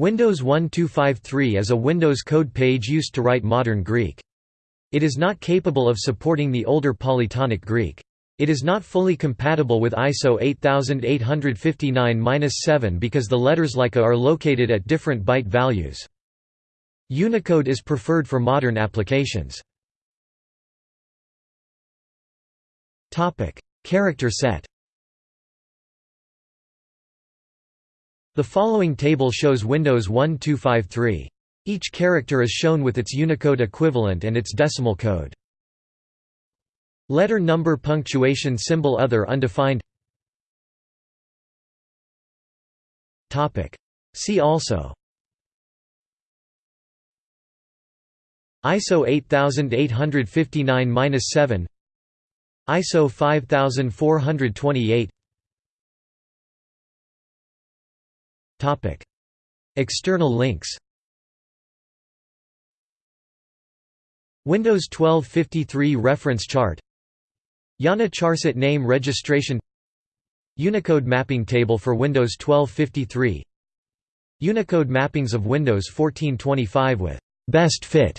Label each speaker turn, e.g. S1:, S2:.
S1: Windows 1253 is a Windows code page used to write modern Greek. It is not capable of supporting the older polytonic Greek. It is not fully compatible with ISO 8859-7 because the letters like A are located at different byte values. Unicode is preferred for modern applications. Character set The following table shows Windows 1253. Each character is shown with its Unicode equivalent and its decimal code. Letter number punctuation symbol other undefined. See also. ISO 8859-7 ISO 5428 External links Windows 1253 reference chart IANA Charset name registration Unicode mapping table for Windows 1253 Unicode mappings of Windows 1425 with best fit